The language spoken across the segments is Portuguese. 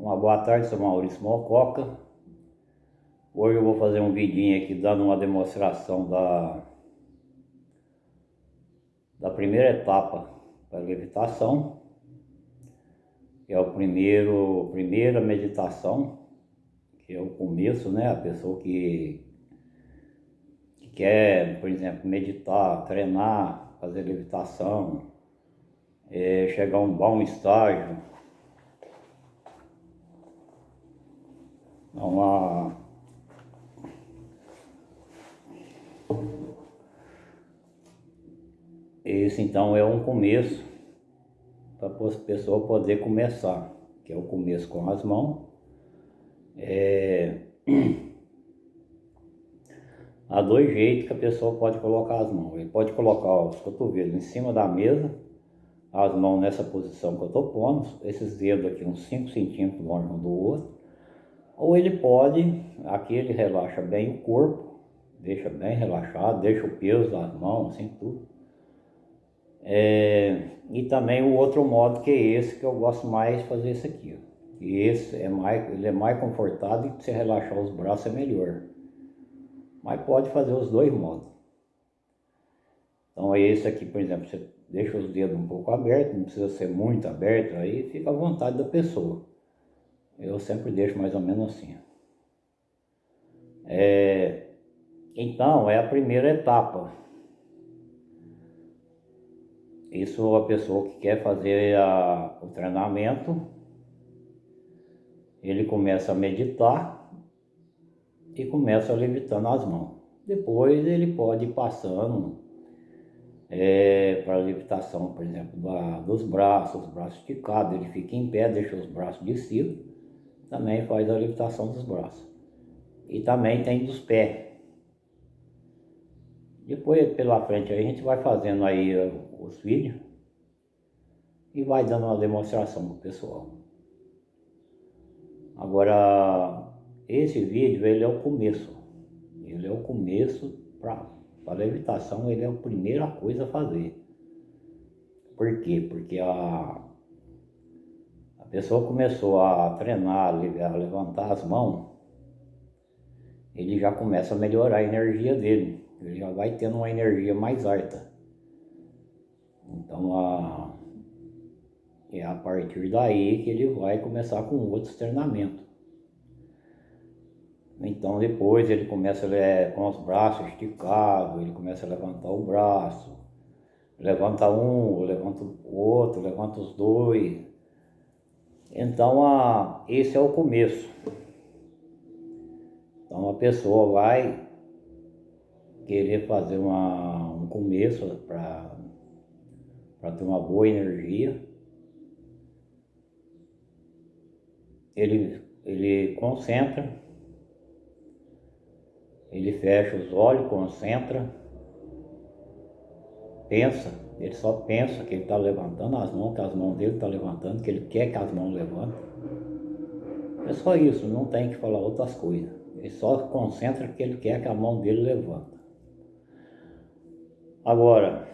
Uma boa tarde, sou Maurício Mococa. Hoje eu vou fazer um vidinho aqui dando uma demonstração da, da primeira etapa da levitação. Que é o primeiro, primeira meditação, que é o começo, né? A pessoa que, que quer, por exemplo, meditar, treinar, fazer levitação, é, chegar a um bom estágio, uma esse então é um começo para a pessoa poder começar que é o começo com as mãos. É... há dois jeitos que a pessoa pode colocar as mãos. Ele pode colocar os cotovelos em cima da mesa as mãos nessa posição que eu estou pondo esses dedos aqui uns 5 centímetros longe um do outro ou ele pode, aqui ele relaxa bem o corpo, deixa bem relaxado, deixa o peso das mãos, assim tudo. É, e também o outro modo que é esse, que eu gosto mais fazer esse aqui. Ó. E esse é mais, ele é mais confortável e se relaxar os braços é melhor. Mas pode fazer os dois modos. Então é esse aqui, por exemplo, você deixa os dedos um pouco abertos, não precisa ser muito aberto, aí fica à vontade da pessoa. Eu sempre deixo mais ou menos assim. É, então, é a primeira etapa. Isso a pessoa que quer fazer a, o treinamento, ele começa a meditar e começa levitando as mãos. Depois ele pode ir passando é, para a levitação, por exemplo, da, dos braços, os braços esticados, ele fica em pé, deixa os braços de cima também faz a levitação dos braços. E também tem dos pés. Depois pela frente a gente vai fazendo aí os vídeos e vai dando uma demonstração pro pessoal. Agora, esse vídeo ele é o começo. Ele é o começo para a levitação, ele é a primeira coisa a fazer. Por quê? Porque a, pessoa começou a treinar, a levantar as mãos, ele já começa a melhorar a energia dele. Ele já vai tendo uma energia mais alta. Então, a, é a partir daí que ele vai começar com outros treinamentos. Então depois ele começa a, com os braços esticados, ele começa a levantar o braço, levanta um, levanta o outro, levanta os dois, então, a, esse é o começo. Então, a pessoa vai querer fazer uma, um começo para ter uma boa energia. Ele, ele concentra, ele fecha os olhos, concentra, pensa ele só pensa que ele está levantando as mãos, que as mãos dele estão tá levantando, que ele quer que as mãos levantem. É só isso, não tem que falar outras coisas. Ele só concentra que ele quer que a mão dele levanta. Agora,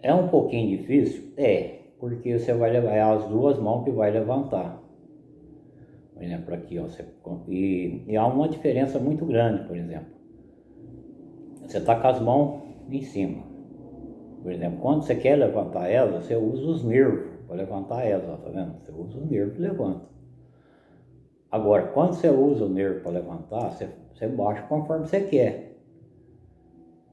é um pouquinho difícil? É, porque você vai levar é as duas mãos que vai levantar. Por exemplo, aqui, ó, você, e, e há uma diferença muito grande, por exemplo. Você está com as mãos em cima. Por exemplo, quando você quer levantar ela, você usa os nervos para levantar ela, tá vendo? Você usa os nervos e levanta. Agora, quando você usa o nervo para levantar, você, você baixa conforme você quer.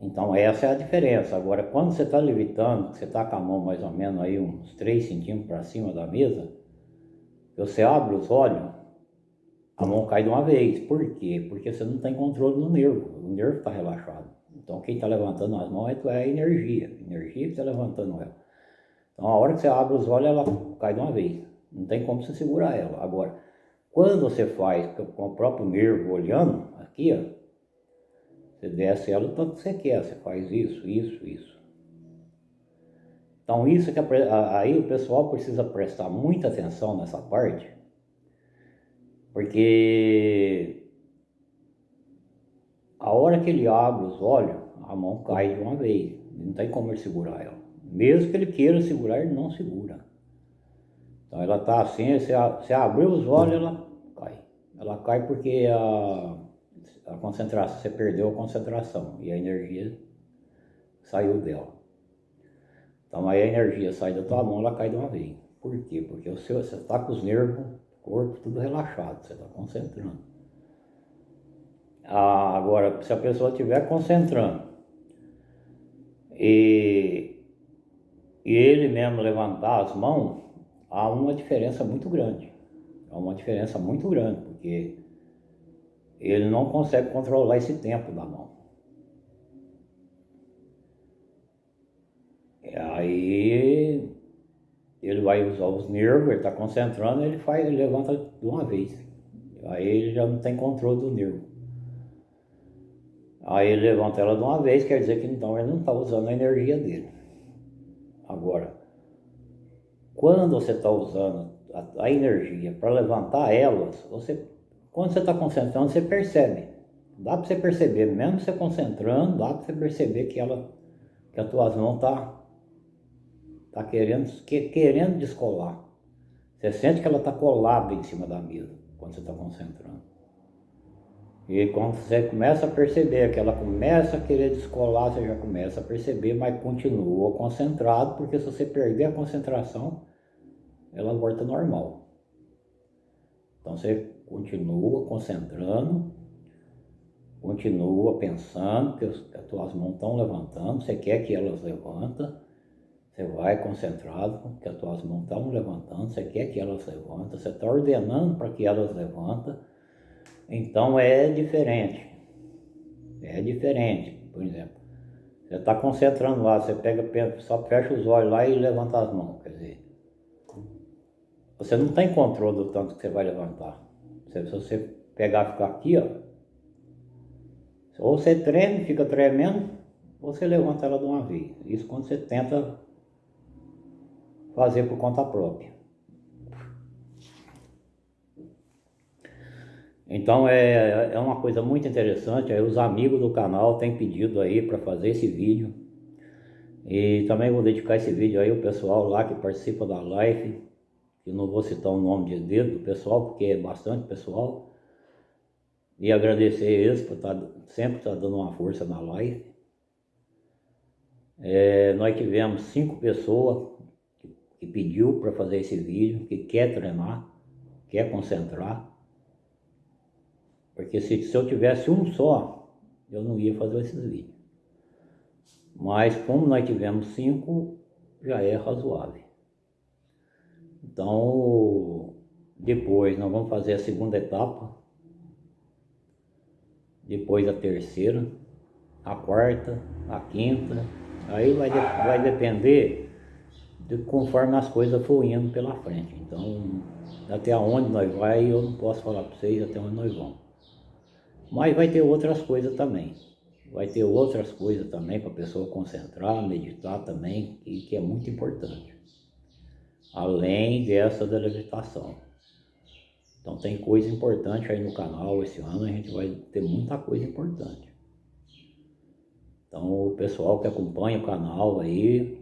Então essa é a diferença. Agora, quando você está levitando, você está com a mão mais ou menos aí uns 3 centímetros para cima da mesa, você abre os olhos, a mão cai de uma vez. Por quê? Porque você não tem controle no nervo. O nervo está relaxado. Então quem está levantando as mãos é a energia, a energia que está levantando ela. Então a hora que você abre os olhos, ela cai de uma vez. Não tem como você segurar ela. Agora, quando você faz com o próprio nervo olhando, aqui ó, você desce ela o tanto que você quer, você faz isso, isso, isso. Então isso que aí o pessoal precisa prestar muita atenção nessa parte, porque a hora que ele abre os olhos, a mão cai de uma vez. Não tem como ele segurar ela. Mesmo que ele queira segurar, ele não segura. Então ela está assim, você, você abriu os olhos, ela cai. Ela cai porque a, a concentração, você perdeu a concentração e a energia saiu dela. Então aí a energia sai da tua mão, ela cai de uma vez. Por quê? Porque o seu, você está com os nervos, corpo tudo relaxado, você está concentrando. Ah, agora, se a pessoa estiver concentrando e, e ele mesmo levantar as mãos, há uma diferença muito grande. Há uma diferença muito grande, porque ele não consegue controlar esse tempo da mão. Aí ele vai usar os nervos, ele está concentrando, ele faz, ele levanta de uma vez. Aí ele já não tem controle do nervo. Aí levanta ela de uma vez, quer dizer que então ele não está usando a energia dele. Agora, quando você está usando a, a energia para levantar elas, você, quando você está concentrando, você percebe. Dá para você perceber, mesmo você concentrando, dá para você perceber que ela, que a tua mão está tá querendo, que, querendo descolar. Você sente que ela está colada em cima da mesa, quando você está concentrando. E quando você começa a perceber que ela começa a querer descolar, você já começa a perceber, mas continua concentrado, porque se você perder a concentração, ela volta normal. Então você continua concentrando, continua pensando que as tuas mãos estão levantando, você quer que elas levantem, você vai concentrado, que as tuas mãos estão levantando, você quer que elas levantem, você está ordenando para que elas levantem, então é diferente. É diferente, por exemplo. Você está concentrando lá, você pega, só fecha os olhos lá e levanta as mãos. Quer dizer, você não tem controle do tanto que você vai levantar. Se você pegar e ficar aqui, ó, ou você treme, fica tremendo, ou você levanta ela de uma vez. Isso quando você tenta fazer por conta própria. Então é, é uma coisa muito interessante, aí os amigos do canal têm pedido aí para fazer esse vídeo. E também vou dedicar esse vídeo aí ao pessoal lá que participa da live, que não vou citar o nome de dedo do pessoal, porque é bastante pessoal. E agradecer eles por tá, sempre estar tá dando uma força na live. É, nós tivemos cinco pessoas que, que pediu para fazer esse vídeo, que quer treinar, quer concentrar. Porque se, se eu tivesse um só, eu não ia fazer esses vídeos. Mas como nós tivemos cinco, já é razoável. Então, depois nós vamos fazer a segunda etapa, depois a terceira, a quarta, a quinta, aí vai, de, vai depender de conforme as coisas for indo pela frente. Então, até onde nós vai, eu não posso falar para vocês até onde nós vamos. Mas vai ter outras coisas também. Vai ter outras coisas também para a pessoa concentrar, meditar também, e que é muito importante além dessa da levitação. Então tem coisa importante aí no canal, esse ano a gente vai ter muita coisa importante. Então o pessoal que acompanha o canal aí,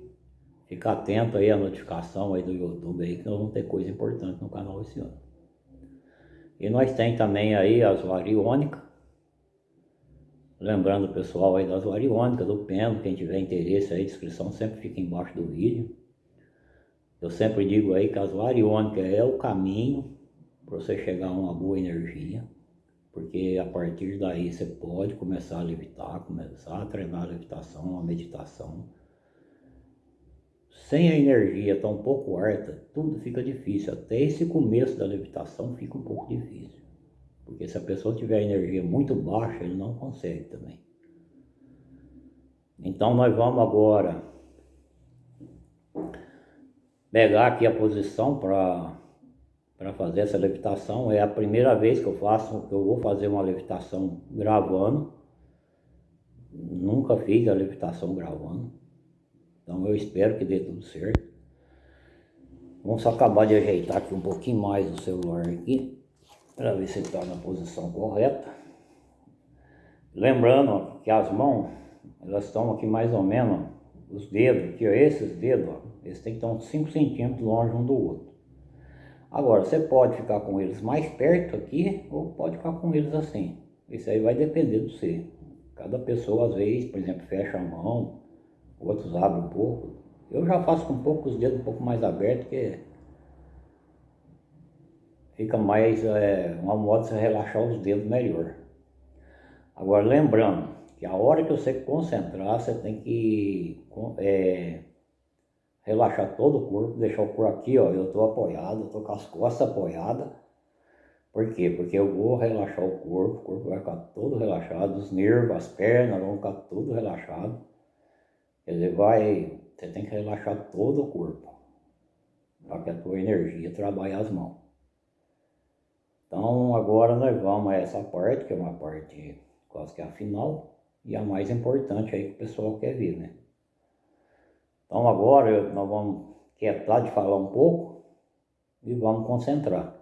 fica atento aí à notificação aí do YouTube aí, que nós vamos ter coisa importante no canal esse ano. E nós tem também aí as variônicas, lembrando o pessoal aí das variônicas, do pêndulo, quem tiver interesse aí, a descrição sempre fica embaixo do vídeo. Eu sempre digo aí que as variônicas é o caminho para você chegar a uma boa energia, porque a partir daí você pode começar a levitar, começar a treinar a levitação, a meditação. Sem a energia tão pouco harta, tudo fica difícil. Até esse começo da levitação fica um pouco difícil. Porque se a pessoa tiver energia muito baixa, ele não consegue também. Então nós vamos agora pegar aqui a posição para fazer essa levitação. É a primeira vez que eu faço, que eu vou fazer uma levitação gravando. Nunca fiz a levitação gravando. Então eu espero que dê tudo certo. Vamos acabar de ajeitar aqui um pouquinho mais o celular aqui. Para ver se está na posição correta. Lembrando que as mãos, elas estão aqui mais ou menos, os dedos, aqui ó, esses dedos, ó, eles têm que estar uns 5 centímetros longe um do outro. Agora, você pode ficar com eles mais perto aqui ou pode ficar com eles assim. Isso aí vai depender do você. Cada pessoa, às vezes, por exemplo, fecha a mão, outros abrem um pouco. Eu já faço com um pouco os dedos um pouco mais abertos, que fica mais, é, uma modo de relaxar os dedos melhor. Agora, lembrando que a hora que você concentrar, você tem que é, relaxar todo o corpo, deixar o corpo aqui, ó, eu tô apoiado, tô com as costas apoiadas. Por quê? Porque eu vou relaxar o corpo, o corpo vai ficar todo relaxado, os nervos, as pernas vão ficar tudo relaxado. Quer dizer, vai, você tem que relaxar todo o corpo, para que a tua energia trabalhe as mãos. Então agora nós vamos a essa parte, que é uma parte quase que a final, e a mais importante aí que o pessoal quer ver, né? Então agora nós vamos quietar de falar um pouco e vamos concentrar.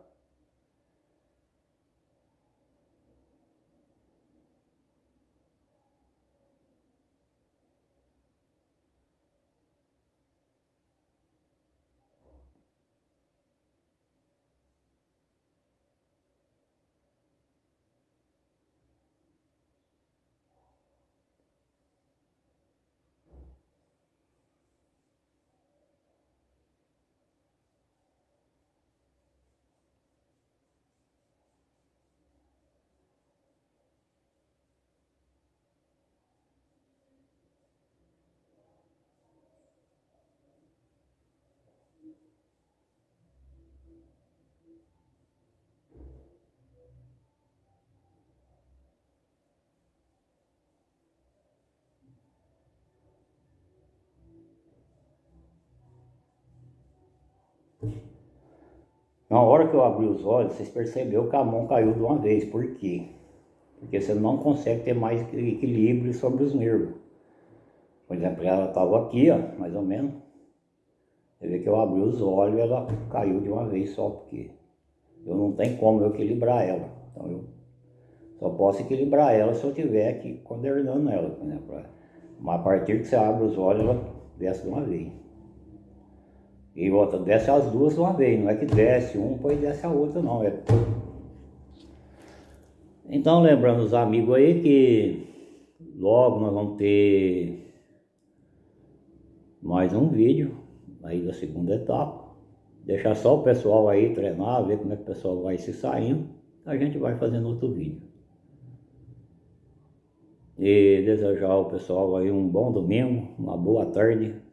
Na hora que eu abri os olhos, vocês perceberam que a mão caiu de uma vez. Por quê? Porque você não consegue ter mais equilíbrio sobre os nervos. Por exemplo, ela estava aqui, ó, mais ou menos. Você vê que eu abri os olhos e ela caiu de uma vez só, porque eu não tenho como eu equilibrar ela. Então eu só posso equilibrar ela se eu estiver aqui coordenando ela, por exemplo. Mas a partir que você abre os olhos, ela desce de uma vez. E outra, desce as duas uma vez, não é que desce um, depois desce a outra não. É... Então lembrando os amigos aí que logo nós vamos ter mais um vídeo aí da segunda etapa. Deixar só o pessoal aí treinar, ver como é que o pessoal vai se saindo. A gente vai fazendo outro vídeo. E desejar ao pessoal aí um bom domingo, uma boa tarde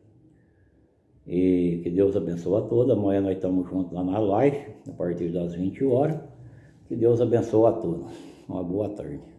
e que Deus abençoe a todos. Amanhã nós estamos juntos lá na live, a partir das 20 horas. Que Deus abençoe a todos. Uma boa tarde.